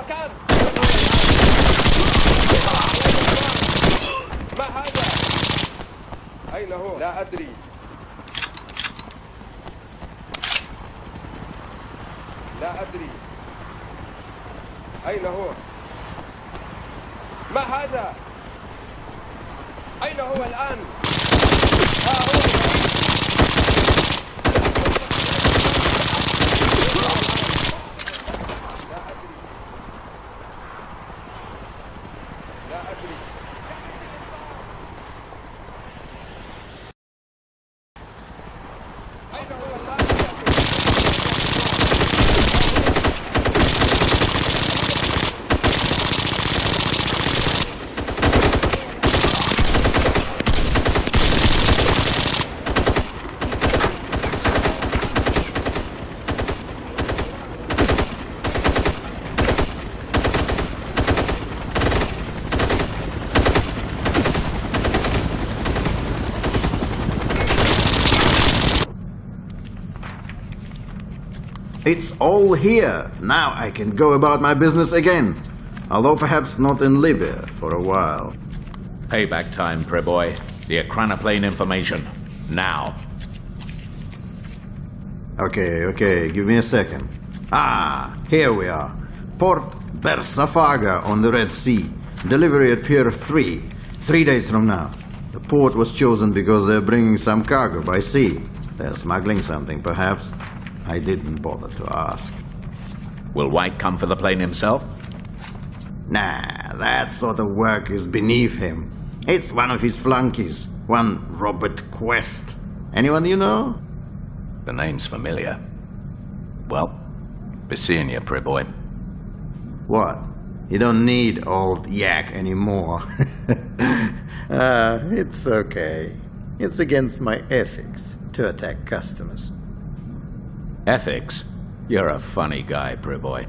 المكان ما هذا؟ أين هو؟ لا أدري لا أدري أين هو؟ ما هذا؟ أين هو الآن؟ ها هو It's all here. Now I can go about my business again. Although perhaps not in Libya for a while. Payback time, Preboy. The ekranoplan information. Now. Okay, okay, give me a second. Ah, here we are. Port Bersafaga on the Red Sea. Delivery at Pier 3, three days from now. The port was chosen because they're bringing some cargo by sea. They're smuggling something, perhaps. I didn't bother to ask. Will White come for the plane himself? Nah, that sort of work is beneath him. It's one of his flunkies, one Robert Quest. Anyone you know? The name's familiar. Well, be seeing you, Preboy. What? You don't need old yak anymore. uh, it's okay. It's against my ethics to attack customers. Ethics? You're a funny guy, Preboy.